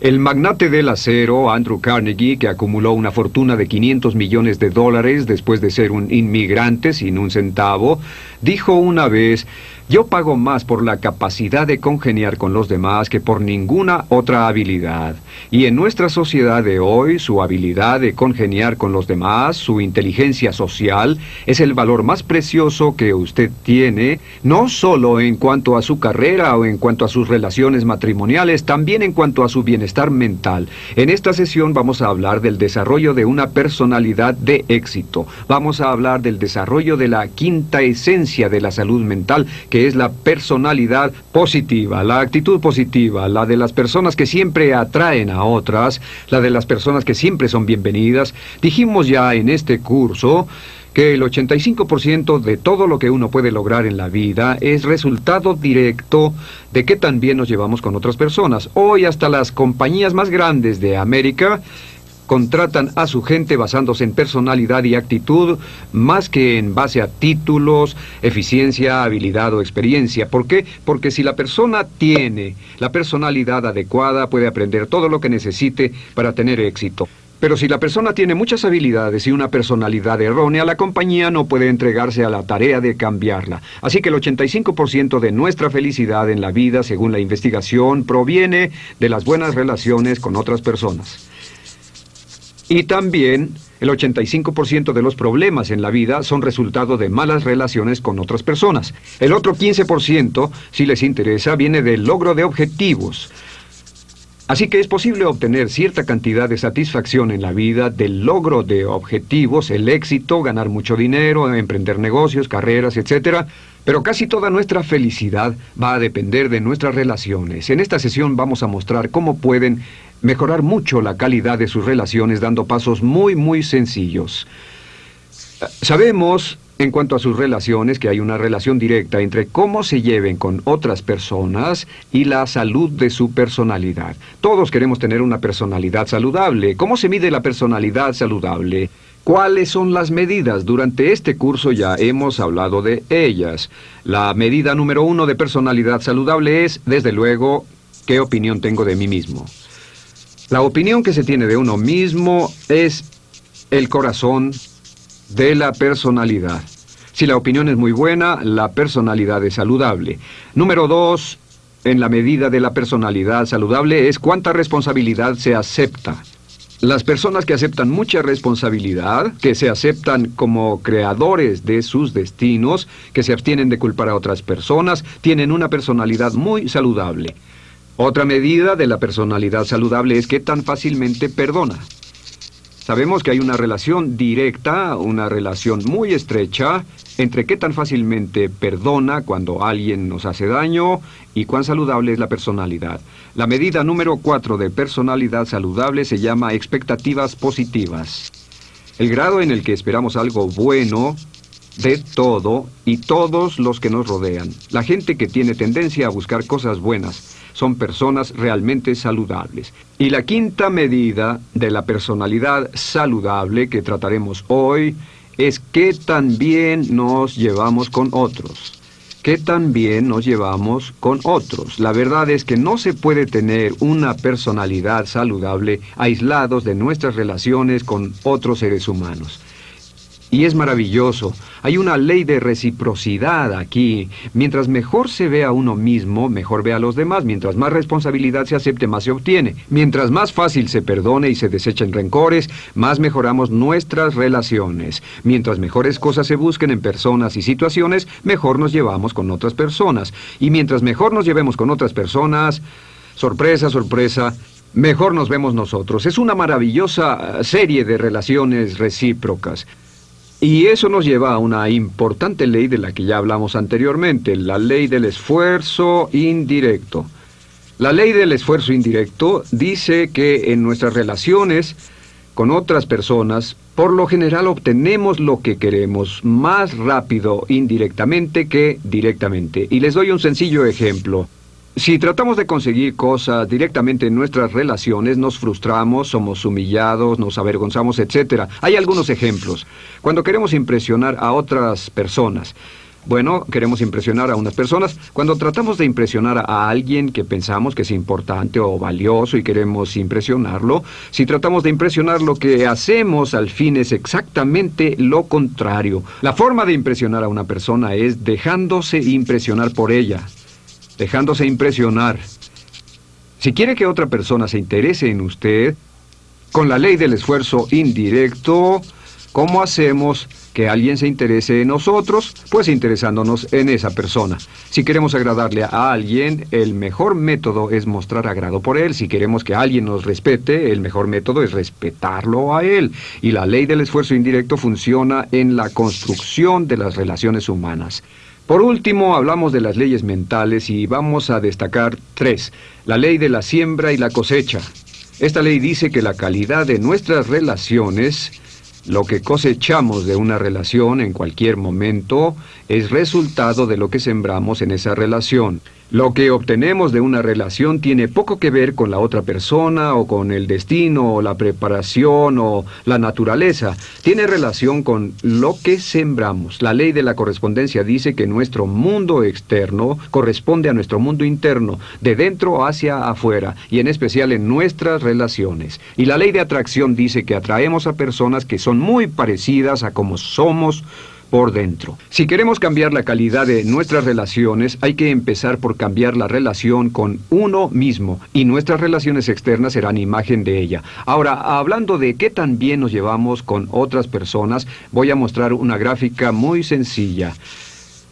El magnate del acero, Andrew Carnegie, que acumuló una fortuna de 500 millones de dólares después de ser un inmigrante sin un centavo, dijo una vez, yo pago más por la capacidad de congeniar con los demás que por ninguna otra habilidad. Y en nuestra sociedad de hoy, su habilidad de congeniar con los demás, su inteligencia social, es el valor más precioso que usted tiene, no solo en cuanto a su carrera o en cuanto a sus relaciones matrimoniales, también en cuanto a su bienestar mental. En esta sesión vamos a hablar del desarrollo de una personalidad de éxito. Vamos a hablar del desarrollo de la quinta esencia de la salud mental, que es la personalidad positiva, la actitud positiva, la de las personas que siempre atraen a otras, la de las personas que siempre son bienvenidas. Dijimos ya en este curso que el 85% de todo lo que uno puede lograr en la vida es resultado directo de que también nos llevamos con otras personas. Hoy hasta las compañías más grandes de América contratan a su gente basándose en personalidad y actitud más que en base a títulos, eficiencia, habilidad o experiencia. ¿Por qué? Porque si la persona tiene la personalidad adecuada, puede aprender todo lo que necesite para tener éxito. Pero si la persona tiene muchas habilidades y una personalidad errónea, la compañía no puede entregarse a la tarea de cambiarla. Así que el 85% de nuestra felicidad en la vida, según la investigación, proviene de las buenas relaciones con otras personas. Y también el 85% de los problemas en la vida son resultado de malas relaciones con otras personas. El otro 15%, si les interesa, viene del logro de objetivos. Así que es posible obtener cierta cantidad de satisfacción en la vida del logro de objetivos, el éxito, ganar mucho dinero, emprender negocios, carreras, etc. Pero casi toda nuestra felicidad va a depender de nuestras relaciones. En esta sesión vamos a mostrar cómo pueden mejorar mucho la calidad de sus relaciones dando pasos muy, muy sencillos. Sabemos, en cuanto a sus relaciones, que hay una relación directa entre cómo se lleven con otras personas y la salud de su personalidad. Todos queremos tener una personalidad saludable. ¿Cómo se mide la personalidad saludable? ¿Cuáles son las medidas? Durante este curso ya hemos hablado de ellas. La medida número uno de personalidad saludable es, desde luego, qué opinión tengo de mí mismo. La opinión que se tiene de uno mismo es el corazón de la personalidad. Si la opinión es muy buena, la personalidad es saludable. Número dos, en la medida de la personalidad saludable es cuánta responsabilidad se acepta. Las personas que aceptan mucha responsabilidad, que se aceptan como creadores de sus destinos, que se abstienen de culpar a otras personas, tienen una personalidad muy saludable. Otra medida de la personalidad saludable es que tan fácilmente perdona. Sabemos que hay una relación directa, una relación muy estrecha entre qué tan fácilmente perdona cuando alguien nos hace daño y cuán saludable es la personalidad. La medida número cuatro de personalidad saludable se llama expectativas positivas. El grado en el que esperamos algo bueno de todo y todos los que nos rodean. La gente que tiene tendencia a buscar cosas buenas son personas realmente saludables. Y la quinta medida de la personalidad saludable que trataremos hoy es qué tan bien nos llevamos con otros. ¿Qué tan bien nos llevamos con otros? La verdad es que no se puede tener una personalidad saludable aislados de nuestras relaciones con otros seres humanos. Y es maravilloso. Hay una ley de reciprocidad aquí. Mientras mejor se ve a uno mismo, mejor ve a los demás. Mientras más responsabilidad se acepte, más se obtiene. Mientras más fácil se perdone y se desechen rencores, más mejoramos nuestras relaciones. Mientras mejores cosas se busquen en personas y situaciones, mejor nos llevamos con otras personas. Y mientras mejor nos llevemos con otras personas, sorpresa, sorpresa, mejor nos vemos nosotros. Es una maravillosa serie de relaciones recíprocas. Y eso nos lleva a una importante ley de la que ya hablamos anteriormente, la ley del esfuerzo indirecto. La ley del esfuerzo indirecto dice que en nuestras relaciones con otras personas, por lo general obtenemos lo que queremos más rápido indirectamente que directamente. Y les doy un sencillo ejemplo. Si tratamos de conseguir cosas directamente en nuestras relaciones, nos frustramos, somos humillados, nos avergonzamos, etc. Hay algunos ejemplos. Cuando queremos impresionar a otras personas, Bueno, queremos impresionar a unas personas. Cuando tratamos de impresionar a alguien que pensamos que es importante o valioso y queremos impresionarlo, si tratamos de impresionar lo que hacemos al fin es exactamente lo contrario. La forma de impresionar a una persona es dejándose impresionar por ella, dejándose impresionar. Si quiere que otra persona se interese en usted, con la ley del esfuerzo indirecto, ¿cómo hacemos que alguien se interese en nosotros? Pues interesándonos en esa persona. Si queremos agradarle a alguien, el mejor método es mostrar agrado por él. Si queremos que alguien nos respete, el mejor método es respetarlo a él. Y la ley del esfuerzo indirecto funciona en la construcción de las relaciones humanas. Por último, hablamos de las leyes mentales y vamos a destacar tres. La ley de la siembra y la cosecha. Esta ley dice que la calidad de nuestras relaciones lo que cosechamos de una relación en cualquier momento es resultado de lo que sembramos en esa relación. Lo que obtenemos de una relación tiene poco que ver con la otra persona o con el destino o la preparación o la naturaleza. Tiene relación con lo que sembramos. La ley de la correspondencia dice que nuestro mundo externo corresponde a nuestro mundo interno, de dentro hacia afuera, y en especial en nuestras relaciones. Y la ley de atracción dice que atraemos a personas que son muy parecidas a como somos por dentro. Si queremos cambiar la calidad de nuestras relaciones, hay que empezar por cambiar la relación con uno mismo y nuestras relaciones externas serán imagen de ella. Ahora, hablando de qué tan bien nos llevamos con otras personas, voy a mostrar una gráfica muy sencilla.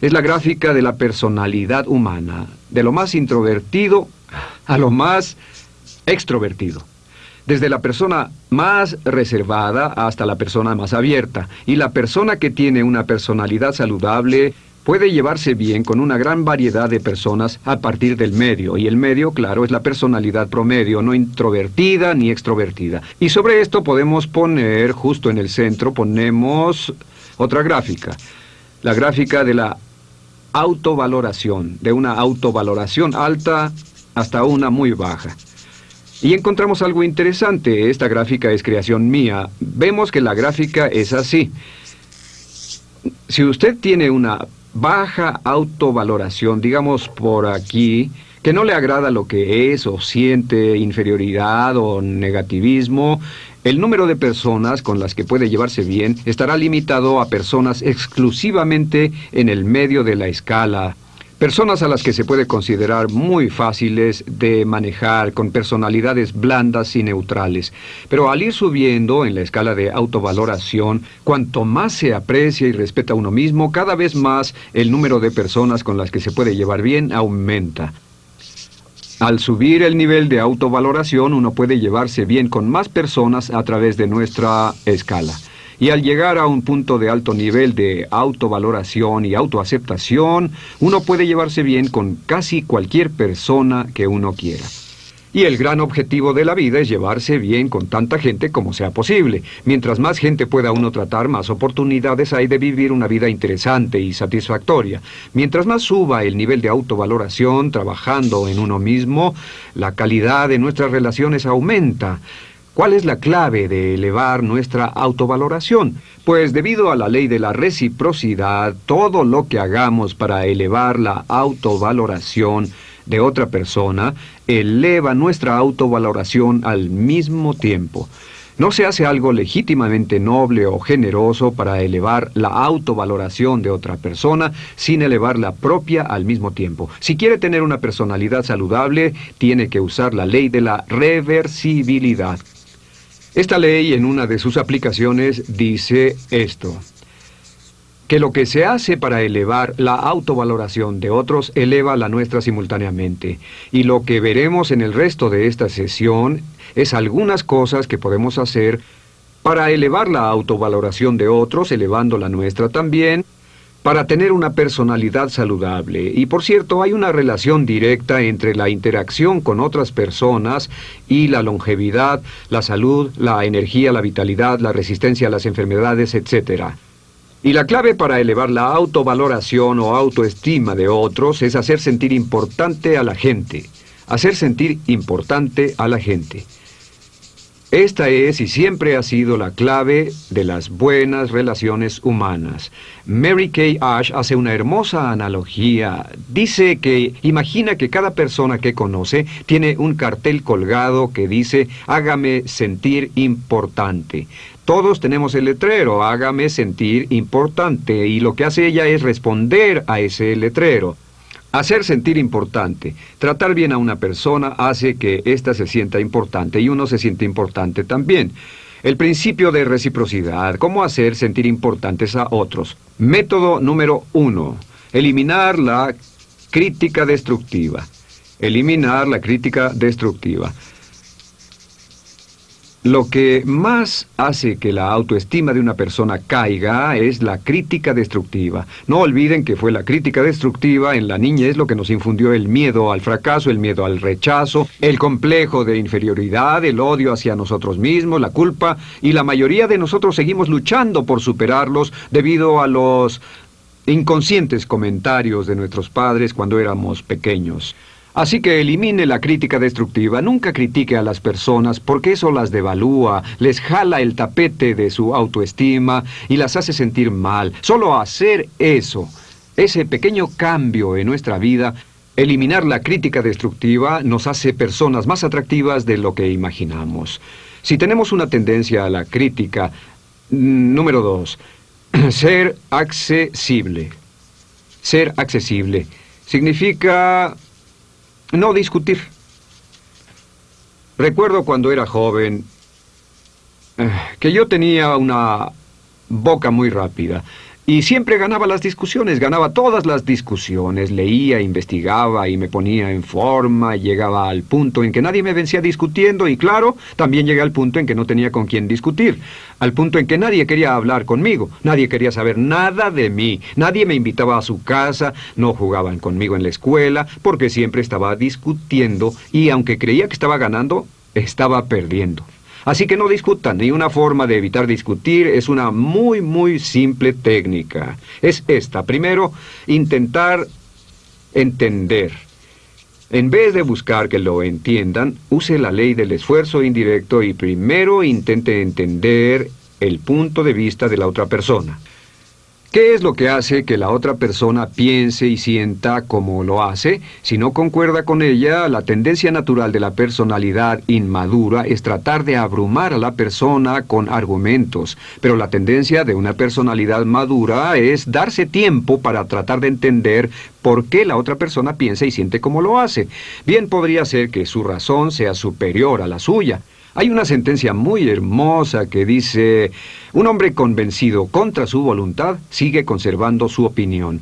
Es la gráfica de la personalidad humana, de lo más introvertido a lo más extrovertido desde la persona más reservada hasta la persona más abierta. Y la persona que tiene una personalidad saludable puede llevarse bien con una gran variedad de personas a partir del medio. Y el medio, claro, es la personalidad promedio, no introvertida ni extrovertida. Y sobre esto podemos poner, justo en el centro, ponemos otra gráfica. La gráfica de la autovaloración, de una autovaloración alta hasta una muy baja. Y encontramos algo interesante. Esta gráfica es creación mía. Vemos que la gráfica es así. Si usted tiene una baja autovaloración, digamos por aquí, que no le agrada lo que es o siente inferioridad o negativismo, el número de personas con las que puede llevarse bien estará limitado a personas exclusivamente en el medio de la escala Personas a las que se puede considerar muy fáciles de manejar, con personalidades blandas y neutrales. Pero al ir subiendo en la escala de autovaloración, cuanto más se aprecia y respeta a uno mismo, cada vez más el número de personas con las que se puede llevar bien aumenta. Al subir el nivel de autovaloración, uno puede llevarse bien con más personas a través de nuestra escala. Y al llegar a un punto de alto nivel de autovaloración y autoaceptación, uno puede llevarse bien con casi cualquier persona que uno quiera. Y el gran objetivo de la vida es llevarse bien con tanta gente como sea posible. Mientras más gente pueda uno tratar, más oportunidades hay de vivir una vida interesante y satisfactoria. Mientras más suba el nivel de autovaloración trabajando en uno mismo, la calidad de nuestras relaciones aumenta. ¿Cuál es la clave de elevar nuestra autovaloración? Pues debido a la ley de la reciprocidad, todo lo que hagamos para elevar la autovaloración de otra persona eleva nuestra autovaloración al mismo tiempo. No se hace algo legítimamente noble o generoso para elevar la autovaloración de otra persona sin elevar la propia al mismo tiempo. Si quiere tener una personalidad saludable, tiene que usar la ley de la reversibilidad. Esta ley en una de sus aplicaciones dice esto, que lo que se hace para elevar la autovaloración de otros eleva la nuestra simultáneamente. Y lo que veremos en el resto de esta sesión es algunas cosas que podemos hacer para elevar la autovaloración de otros, elevando la nuestra también, para tener una personalidad saludable. Y por cierto, hay una relación directa entre la interacción con otras personas y la longevidad, la salud, la energía, la vitalidad, la resistencia a las enfermedades, etc. Y la clave para elevar la autovaloración o autoestima de otros es hacer sentir importante a la gente. Hacer sentir importante a la gente. Esta es y siempre ha sido la clave de las buenas relaciones humanas. Mary Kay Ash hace una hermosa analogía. Dice que imagina que cada persona que conoce tiene un cartel colgado que dice hágame sentir importante. Todos tenemos el letrero, hágame sentir importante, y lo que hace ella es responder a ese letrero. Hacer sentir importante. Tratar bien a una persona hace que ésta se sienta importante y uno se siente importante también. El principio de reciprocidad. ¿Cómo hacer sentir importantes a otros? Método número uno. Eliminar la crítica destructiva. Eliminar la crítica destructiva. Lo que más hace que la autoestima de una persona caiga es la crítica destructiva. No olviden que fue la crítica destructiva en la niñez lo que nos infundió el miedo al fracaso, el miedo al rechazo, el complejo de inferioridad, el odio hacia nosotros mismos, la culpa, y la mayoría de nosotros seguimos luchando por superarlos debido a los inconscientes comentarios de nuestros padres cuando éramos pequeños. Así que elimine la crítica destructiva, nunca critique a las personas porque eso las devalúa, les jala el tapete de su autoestima y las hace sentir mal. Solo hacer eso, ese pequeño cambio en nuestra vida, eliminar la crítica destructiva nos hace personas más atractivas de lo que imaginamos. Si tenemos una tendencia a la crítica, mm, número dos, ser accesible. Ser accesible significa no discutir. Recuerdo cuando era joven eh, que yo tenía una boca muy rápida y siempre ganaba las discusiones, ganaba todas las discusiones, leía, investigaba y me ponía en forma, llegaba al punto en que nadie me vencía discutiendo y claro, también llegué al punto en que no tenía con quién discutir, al punto en que nadie quería hablar conmigo, nadie quería saber nada de mí, nadie me invitaba a su casa, no jugaban conmigo en la escuela, porque siempre estaba discutiendo y aunque creía que estaba ganando, estaba perdiendo. Así que no discutan, y una forma de evitar discutir es una muy, muy simple técnica. Es esta. Primero, intentar entender. En vez de buscar que lo entiendan, use la ley del esfuerzo indirecto y primero intente entender el punto de vista de la otra persona. ¿Qué es lo que hace que la otra persona piense y sienta como lo hace? Si no concuerda con ella, la tendencia natural de la personalidad inmadura es tratar de abrumar a la persona con argumentos, pero la tendencia de una personalidad madura es darse tiempo para tratar de entender por qué la otra persona piensa y siente como lo hace. Bien podría ser que su razón sea superior a la suya. Hay una sentencia muy hermosa que dice, un hombre convencido contra su voluntad sigue conservando su opinión.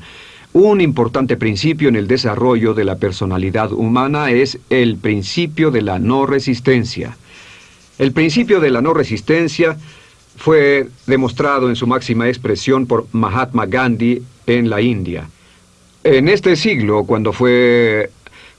Un importante principio en el desarrollo de la personalidad humana es el principio de la no resistencia. El principio de la no resistencia fue demostrado en su máxima expresión por Mahatma Gandhi en la India. En este siglo, cuando fue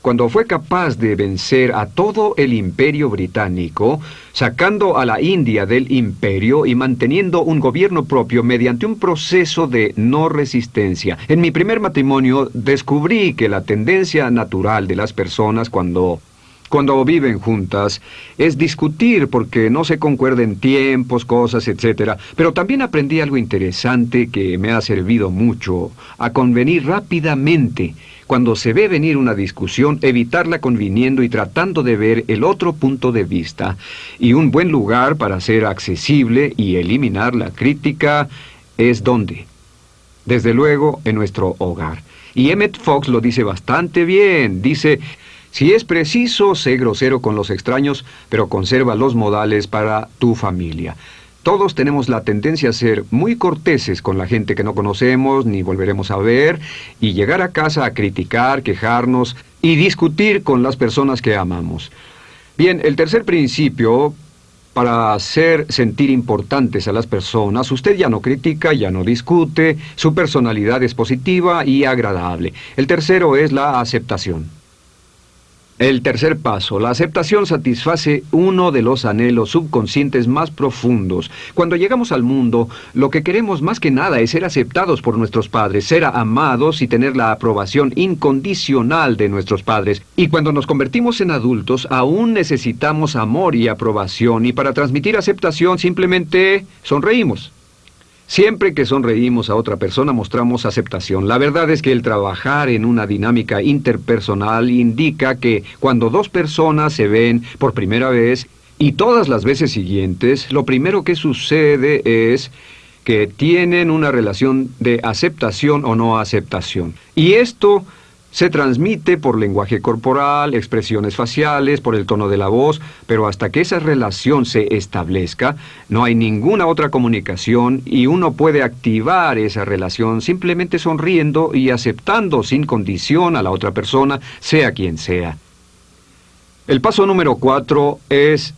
cuando fue capaz de vencer a todo el imperio británico, sacando a la India del imperio y manteniendo un gobierno propio mediante un proceso de no resistencia. En mi primer matrimonio descubrí que la tendencia natural de las personas cuando cuando viven juntas es discutir porque no se concuerden tiempos, cosas, etc. Pero también aprendí algo interesante que me ha servido mucho, a convenir rápidamente. Cuando se ve venir una discusión, evitarla conviniendo y tratando de ver el otro punto de vista. Y un buen lugar para ser accesible y eliminar la crítica es dónde. Desde luego, en nuestro hogar. Y Emmett Fox lo dice bastante bien. Dice, si es preciso, sé grosero con los extraños, pero conserva los modales para tu familia. Todos tenemos la tendencia a ser muy corteses con la gente que no conocemos ni volveremos a ver y llegar a casa a criticar, quejarnos y discutir con las personas que amamos. Bien, el tercer principio para hacer sentir importantes a las personas, usted ya no critica, ya no discute, su personalidad es positiva y agradable. El tercero es la aceptación. El tercer paso, la aceptación satisface uno de los anhelos subconscientes más profundos. Cuando llegamos al mundo, lo que queremos más que nada es ser aceptados por nuestros padres, ser amados y tener la aprobación incondicional de nuestros padres. Y cuando nos convertimos en adultos, aún necesitamos amor y aprobación, y para transmitir aceptación simplemente sonreímos. Siempre que sonreímos a otra persona mostramos aceptación. La verdad es que el trabajar en una dinámica interpersonal indica que cuando dos personas se ven por primera vez y todas las veces siguientes, lo primero que sucede es que tienen una relación de aceptación o no aceptación. Y esto se transmite por lenguaje corporal, expresiones faciales, por el tono de la voz, pero hasta que esa relación se establezca, no hay ninguna otra comunicación y uno puede activar esa relación simplemente sonriendo y aceptando sin condición a la otra persona, sea quien sea. El paso número cuatro es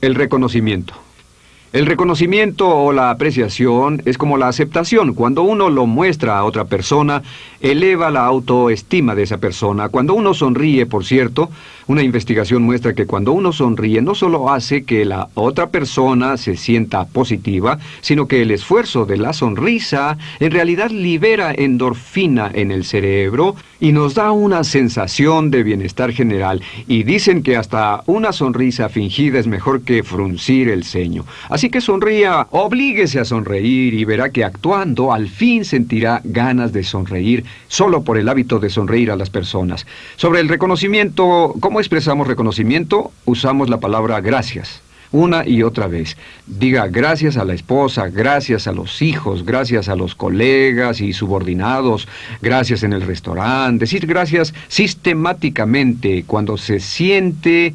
el reconocimiento. El reconocimiento o la apreciación es como la aceptación. Cuando uno lo muestra a otra persona, eleva la autoestima de esa persona. Cuando uno sonríe, por cierto, una investigación muestra que cuando uno sonríe no solo hace que la otra persona se sienta positiva, sino que el esfuerzo de la sonrisa en realidad libera endorfina en el cerebro y nos da una sensación de bienestar general. Y dicen que hasta una sonrisa fingida es mejor que fruncir el ceño. Así que sonría, oblíguese a sonreír y verá que actuando al fin sentirá ganas de sonreír solo por el hábito de sonreír a las personas. Sobre el reconocimiento, ¿cómo expresamos reconocimiento? Usamos la palabra gracias una y otra vez. Diga gracias a la esposa, gracias a los hijos, gracias a los colegas y subordinados, gracias en el restaurante. Decir gracias sistemáticamente cuando se siente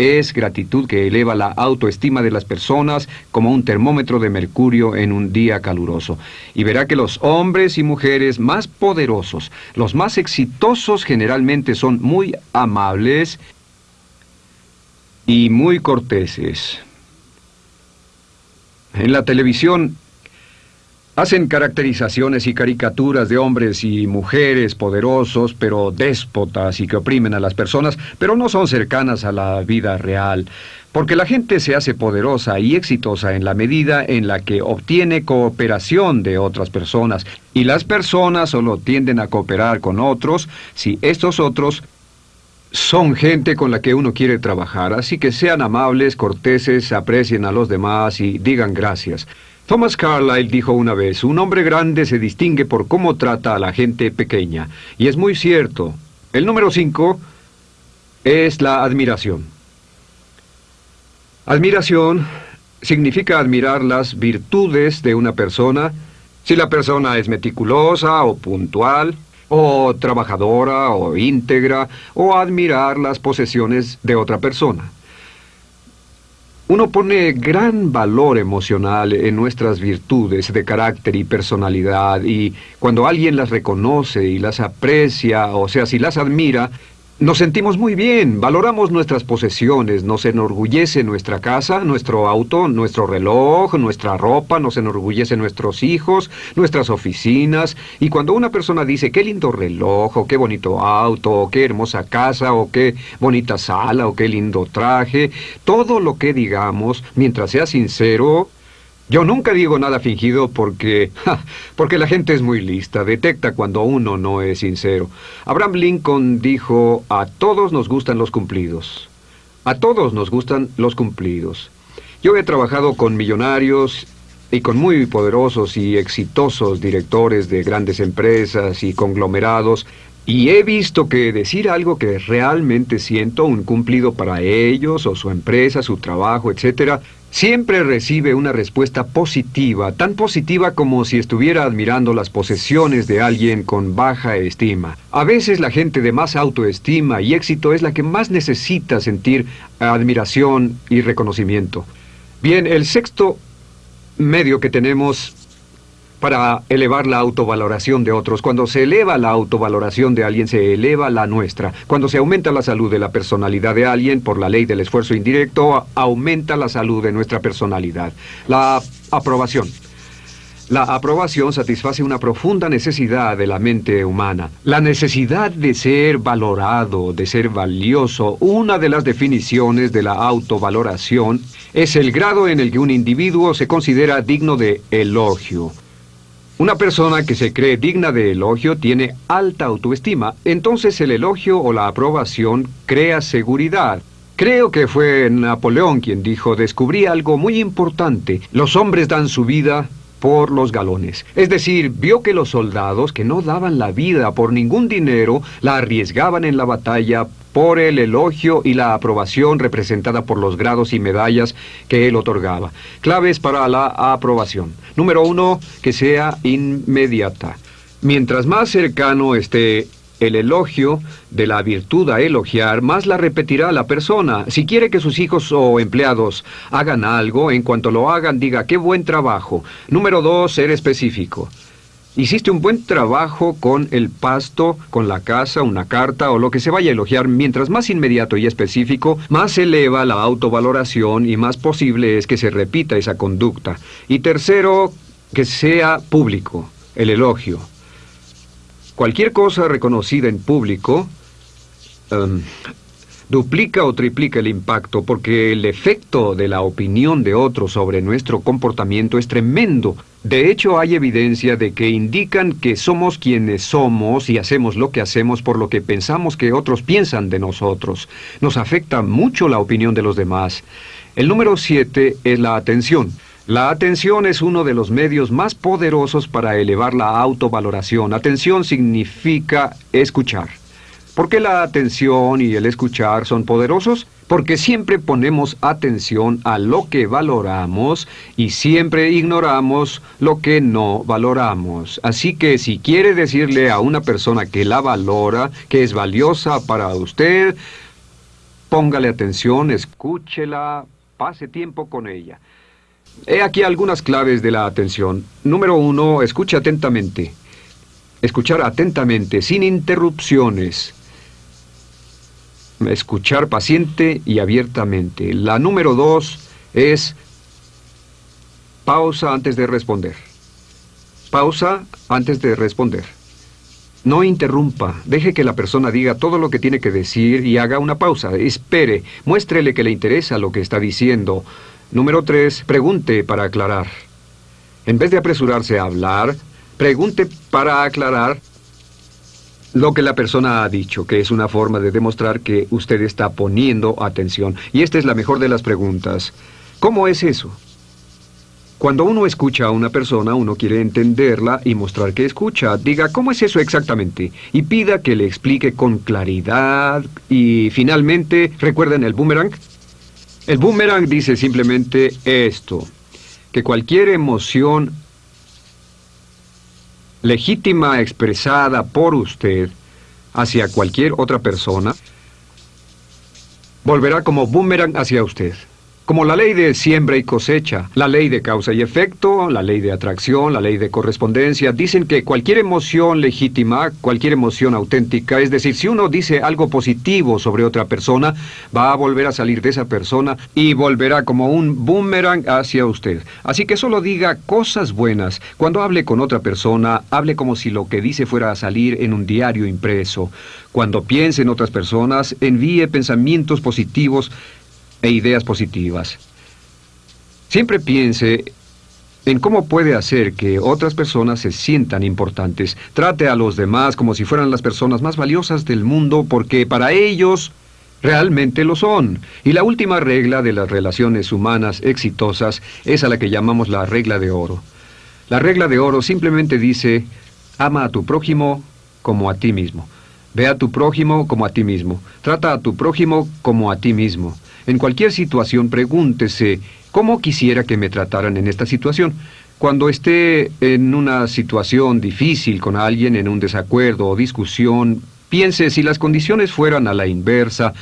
es gratitud que eleva la autoestima de las personas como un termómetro de mercurio en un día caluroso. Y verá que los hombres y mujeres más poderosos, los más exitosos generalmente son muy amables y muy corteses. En la televisión Hacen caracterizaciones y caricaturas de hombres y mujeres poderosos, pero déspotas y que oprimen a las personas, pero no son cercanas a la vida real, porque la gente se hace poderosa y exitosa en la medida en la que obtiene cooperación de otras personas, y las personas solo tienden a cooperar con otros si estos otros son gente con la que uno quiere trabajar, así que sean amables, corteses, aprecien a los demás y digan gracias. Thomas Carlyle dijo una vez, un hombre grande se distingue por cómo trata a la gente pequeña. Y es muy cierto. El número cinco es la admiración. Admiración significa admirar las virtudes de una persona, si la persona es meticulosa o puntual, o trabajadora o íntegra, o admirar las posesiones de otra persona. Uno pone gran valor emocional en nuestras virtudes de carácter y personalidad y cuando alguien las reconoce y las aprecia, o sea, si las admira, nos sentimos muy bien, valoramos nuestras posesiones, nos enorgullece nuestra casa, nuestro auto, nuestro reloj, nuestra ropa, nos enorgullece nuestros hijos, nuestras oficinas. Y cuando una persona dice, qué lindo reloj, o qué bonito auto, o qué hermosa casa, o qué bonita sala, o qué lindo traje, todo lo que digamos, mientras sea sincero, yo nunca digo nada fingido porque... porque la gente es muy lista, detecta cuando uno no es sincero. Abraham Lincoln dijo, a todos nos gustan los cumplidos. A todos nos gustan los cumplidos. Yo he trabajado con millonarios y con muy poderosos y exitosos directores de grandes empresas y conglomerados, y he visto que decir algo que realmente siento un cumplido para ellos o su empresa, su trabajo, etcétera, siempre recibe una respuesta positiva, tan positiva como si estuviera admirando las posesiones de alguien con baja estima. A veces la gente de más autoestima y éxito es la que más necesita sentir admiración y reconocimiento. Bien, el sexto medio que tenemos para elevar la autovaloración de otros. Cuando se eleva la autovaloración de alguien, se eleva la nuestra. Cuando se aumenta la salud de la personalidad de alguien por la ley del esfuerzo indirecto, aumenta la salud de nuestra personalidad. La aprobación. La aprobación satisface una profunda necesidad de la mente humana. La necesidad de ser valorado, de ser valioso. Una de las definiciones de la autovaloración es el grado en el que un individuo se considera digno de elogio. Una persona que se cree digna de elogio tiene alta autoestima, entonces el elogio o la aprobación crea seguridad. Creo que fue Napoleón quien dijo, descubrí algo muy importante, los hombres dan su vida por los galones. Es decir, vio que los soldados que no daban la vida por ningún dinero, la arriesgaban en la batalla por el elogio y la aprobación representada por los grados y medallas que él otorgaba. Claves para la aprobación. Número uno, que sea inmediata. Mientras más cercano esté el elogio de la virtud a elogiar, más la repetirá la persona. Si quiere que sus hijos o empleados hagan algo, en cuanto lo hagan, diga, qué buen trabajo. Número dos, ser específico. Hiciste un buen trabajo con el pasto, con la casa, una carta o lo que se vaya a elogiar. Mientras más inmediato y específico, más eleva la autovaloración y más posible es que se repita esa conducta. Y tercero, que sea público, el elogio. Cualquier cosa reconocida en público em, duplica o triplica el impacto porque el efecto de la opinión de otros sobre nuestro comportamiento es tremendo. De hecho, hay evidencia de que indican que somos quienes somos y hacemos lo que hacemos por lo que pensamos que otros piensan de nosotros. Nos afecta mucho la opinión de los demás. El número siete es la atención. La atención es uno de los medios más poderosos para elevar la autovaloración. Atención significa escuchar. ¿Por qué la atención y el escuchar son poderosos? Porque siempre ponemos atención a lo que valoramos y siempre ignoramos lo que no valoramos. Así que si quiere decirle a una persona que la valora, que es valiosa para usted, póngale atención, escúchela, pase tiempo con ella. He aquí algunas claves de la atención. Número uno, escuche atentamente. Escuchar atentamente, sin interrupciones. Escuchar paciente y abiertamente. La número dos es pausa antes de responder. Pausa antes de responder. No interrumpa, deje que la persona diga todo lo que tiene que decir y haga una pausa. Espere, muéstrele que le interesa lo que está diciendo. Número 3. Pregunte para aclarar. En vez de apresurarse a hablar, pregunte para aclarar lo que la persona ha dicho, que es una forma de demostrar que usted está poniendo atención. Y esta es la mejor de las preguntas. ¿Cómo es eso? Cuando uno escucha a una persona, uno quiere entenderla y mostrar que escucha. Diga, ¿cómo es eso exactamente? Y pida que le explique con claridad. Y finalmente, ¿recuerden el boomerang? El boomerang dice simplemente esto, que cualquier emoción legítima expresada por usted hacia cualquier otra persona volverá como boomerang hacia usted. Como la ley de siembra y cosecha, la ley de causa y efecto, la ley de atracción, la ley de correspondencia, dicen que cualquier emoción legítima, cualquier emoción auténtica, es decir, si uno dice algo positivo sobre otra persona, va a volver a salir de esa persona y volverá como un boomerang hacia usted. Así que solo diga cosas buenas. Cuando hable con otra persona, hable como si lo que dice fuera a salir en un diario impreso. Cuando piense en otras personas, envíe pensamientos positivos e ideas positivas. Siempre piense en cómo puede hacer que otras personas se sientan importantes. Trate a los demás como si fueran las personas más valiosas del mundo porque para ellos realmente lo son. Y la última regla de las relaciones humanas exitosas es a la que llamamos la regla de oro. La regla de oro simplemente dice, ama a tu prójimo como a ti mismo. Ve a tu prójimo como a ti mismo. Trata a tu prójimo como a ti mismo. En cualquier situación pregúntese, ¿cómo quisiera que me trataran en esta situación? Cuando esté en una situación difícil con alguien, en un desacuerdo o discusión, piense si las condiciones fueran a la inversa,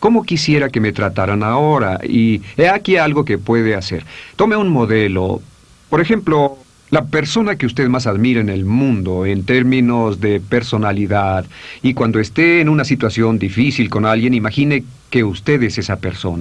¿Cómo quisiera que me trataran ahora? Y he aquí algo que puede hacer. Tome un modelo. Por ejemplo, la persona que usted más admira en el mundo en términos de personalidad. Y cuando esté en una situación difícil con alguien, imagine que usted es esa persona.